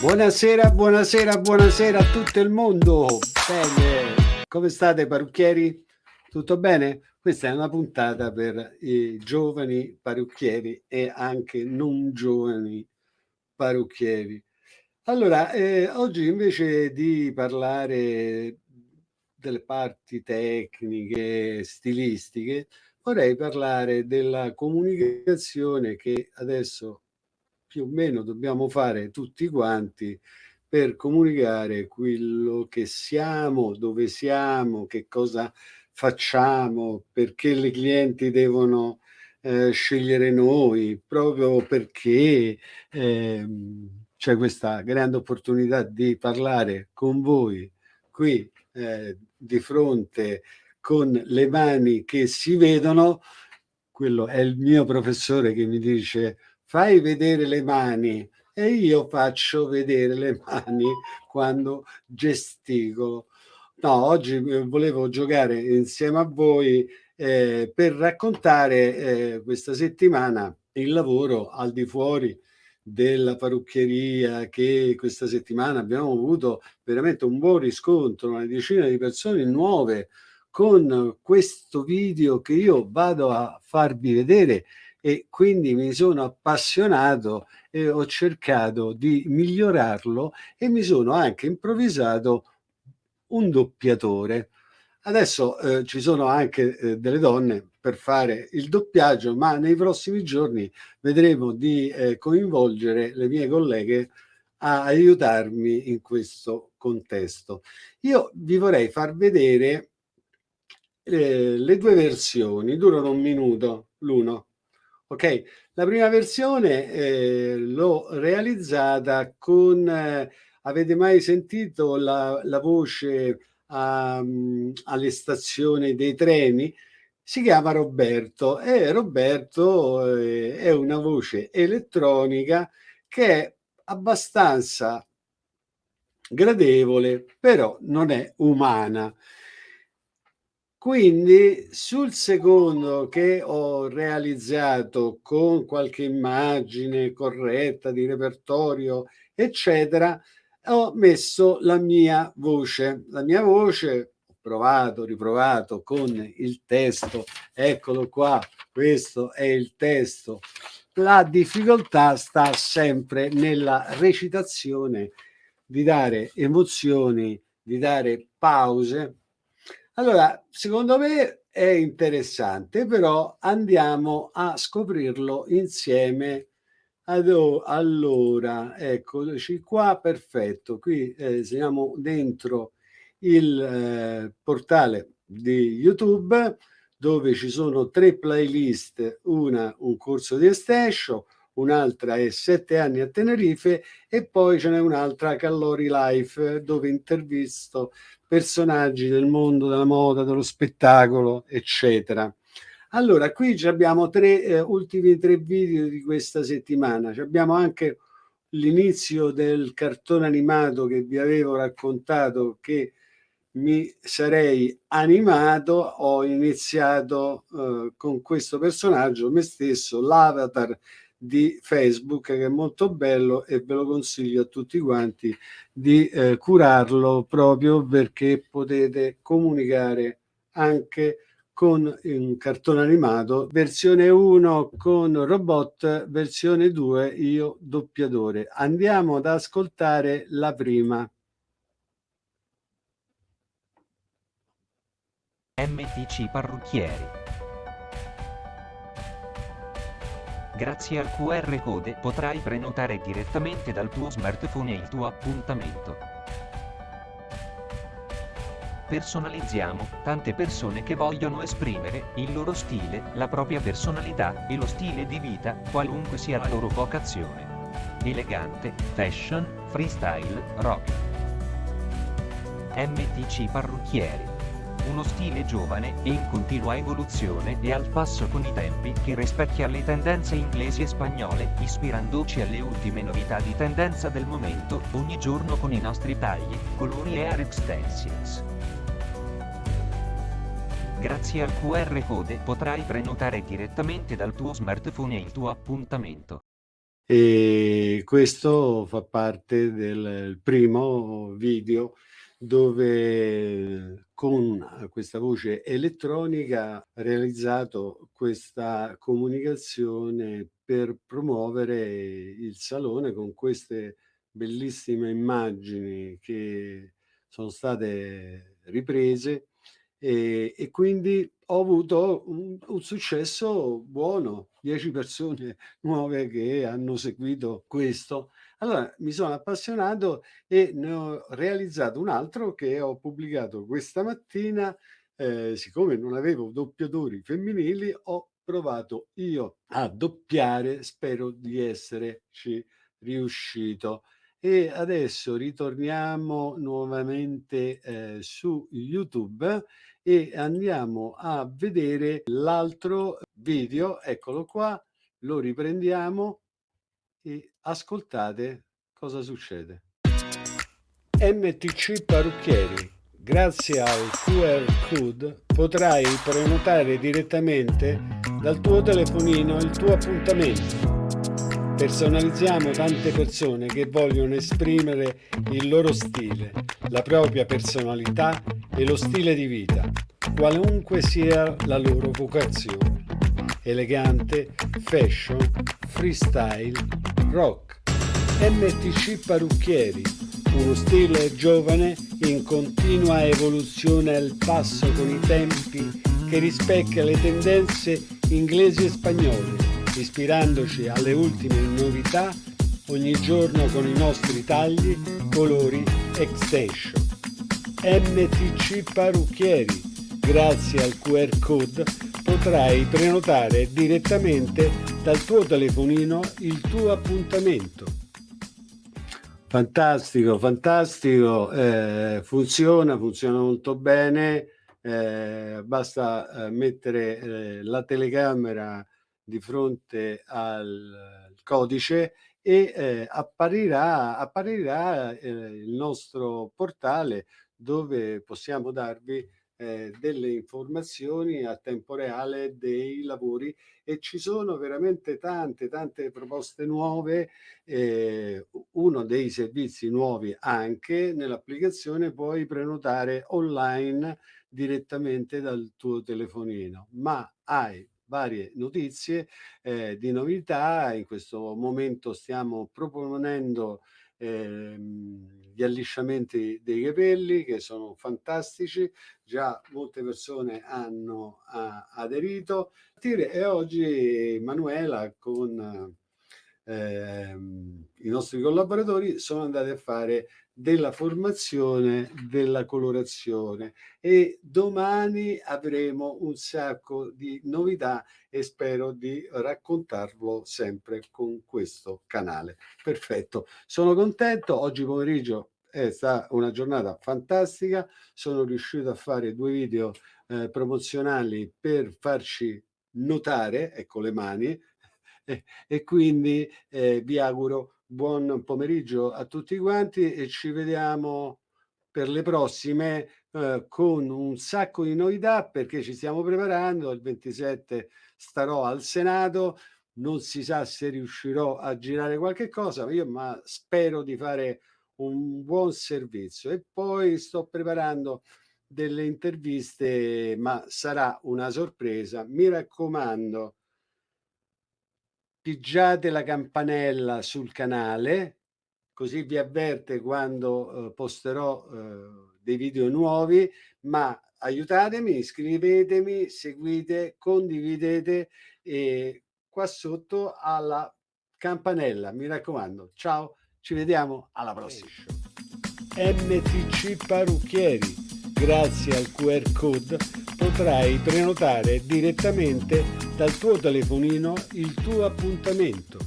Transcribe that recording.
Buonasera, buonasera, buonasera a tutto il mondo. Bene, come state parrucchieri? Tutto bene? Questa è una puntata per i giovani parrucchieri e anche non giovani parrucchieri. Allora, eh, oggi invece di parlare delle parti tecniche, stilistiche, vorrei parlare della comunicazione che adesso più o meno dobbiamo fare tutti quanti per comunicare quello che siamo, dove siamo, che cosa facciamo, perché i clienti devono eh, scegliere noi, proprio perché eh, c'è questa grande opportunità di parlare con voi qui eh, di fronte con le mani che si vedono, quello è il mio professore che mi dice fai vedere le mani e io faccio vedere le mani quando gesticolo. No, oggi eh, volevo giocare insieme a voi eh, per raccontare eh, questa settimana il lavoro al di fuori della parrucchieria che questa settimana abbiamo avuto veramente un buon riscontro, una decina di persone nuove con questo video che io vado a farvi vedere e quindi mi sono appassionato e ho cercato di migliorarlo e mi sono anche improvvisato un doppiatore. Adesso eh, ci sono anche eh, delle donne per fare il doppiaggio, ma nei prossimi giorni vedremo di eh, coinvolgere le mie colleghe a aiutarmi in questo contesto. Io vi vorrei far vedere eh, le due versioni, durano un minuto l'uno. Ok, la prima versione eh, l'ho realizzata con, eh, avete mai sentito la, la voce um, alle stazioni dei treni? Si chiama Roberto e Roberto eh, è una voce elettronica che è abbastanza gradevole, però non è umana. Quindi sul secondo che ho realizzato con qualche immagine corretta di repertorio, eccetera, ho messo la mia voce. La mia voce ho provato, riprovato con il testo, eccolo qua, questo è il testo. La difficoltà sta sempre nella recitazione, di dare emozioni, di dare pause, allora, secondo me è interessante, però andiamo a scoprirlo insieme. Allora, eccoci qua, perfetto. Qui eh, siamo dentro il eh, portale di YouTube dove ci sono tre playlist, una un corso di estescio, un'altra è sette anni a Tenerife e poi ce n'è un'altra Callori Life dove intervisto personaggi del mondo della moda, dello spettacolo, eccetera. Allora, qui abbiamo tre eh, ultimi tre video di questa settimana. Abbiamo anche l'inizio del cartone animato che vi avevo raccontato che mi sarei animato, ho iniziato eh, con questo personaggio, me stesso, l'avatar di Facebook che è molto bello e ve lo consiglio a tutti quanti di eh, curarlo proprio perché potete comunicare anche con un cartone animato versione 1 con robot versione 2 io doppiatore. Andiamo ad ascoltare la prima. MTC Parrucchieri Grazie al QR code potrai prenotare direttamente dal tuo smartphone il tuo appuntamento. Personalizziamo tante persone che vogliono esprimere il loro stile, la propria personalità e lo stile di vita, qualunque sia la loro vocazione. Elegante, fashion, freestyle, rock. MTC Parrucchieri uno stile giovane e in continua evoluzione e al passo con i tempi che rispecchia le tendenze inglesi e spagnole, ispirandoci alle ultime novità di tendenza del momento, ogni giorno con i nostri tagli, colori e hair extensions. Grazie al QR code potrai prenotare direttamente dal tuo smartphone il tuo appuntamento. e questo fa parte del primo video dove con questa voce elettronica ha realizzato questa comunicazione per promuovere il salone con queste bellissime immagini che sono state riprese e, e quindi ho avuto un, un, successo buono, 10 persone nuove che hanno seguito questo. Allora mi sono appassionato e ne ho realizzato un altro che ho pubblicato questa mattina. Eh, siccome non avevo doppiatori femminili, ho provato io a doppiare, spero di esserci riuscito. E adesso ritorniamo nuovamente eh, su YouTube e andiamo a vedere l'altro video, eccolo qua, lo riprendiamo e ascoltate cosa succede. MTC Parrucchieri. Grazie al QR code potrai prenotare direttamente dal tuo telefonino il tuo appuntamento Personalizziamo tante persone che vogliono esprimere il loro stile, la propria personalità e lo stile di vita, qualunque sia la loro vocazione. Elegante, fashion, freestyle, rock. MTC Parrucchieri, uno stile giovane in continua evoluzione al passo con i tempi che rispecchia le tendenze inglesi e spagnole ispirandoci alle ultime novità ogni giorno con i nostri tagli, colori, extension. MTC Parrucchieri. Grazie al QR code potrai prenotare direttamente dal tuo telefonino il tuo appuntamento. Fantastico, fantastico, eh, funziona, funziona molto bene, eh, basta eh, mettere eh, la telecamera di fronte al codice e eh, apparirà, apparirà eh, il nostro portale dove possiamo darvi eh, delle informazioni a tempo reale dei lavori e ci sono veramente tante tante proposte nuove eh, uno dei servizi nuovi anche nell'applicazione puoi prenotare online direttamente dal tuo telefonino ma hai varie notizie eh, di novità. In questo momento stiamo proponendo ehm, gli allisciamenti dei capelli che sono fantastici, già molte persone hanno a, aderito e oggi Manuela con ehm, i nostri collaboratori sono andati a fare della formazione della colorazione e domani avremo un sacco di novità e spero di raccontarlo sempre con questo canale. Perfetto, sono contento, oggi pomeriggio è stata una giornata fantastica, sono riuscito a fare due video eh, promozionali per farci notare, ecco le mani, e, quindi eh, vi auguro buon pomeriggio a tutti quanti e ci vediamo per le prossime eh, con un sacco di novità perché ci stiamo preparando. Il 27 starò al Senato, non si sa se riuscirò a girare qualche cosa, ma io ma spero di fare un buon servizio e poi sto preparando delle interviste, ma sarà una sorpresa. Mi raccomando, pigiate la campanella sul canale, così vi avverte quando eh, posterò eh, dei video nuovi, ma aiutatemi, iscrivetemi, seguite, condividete e qua sotto alla campanella, mi raccomando. Ciao, ci vediamo alla prossima. MTC Parrucchieri, grazie al QR code potrai prenotare direttamente dal tuo telefonino il tuo appuntamento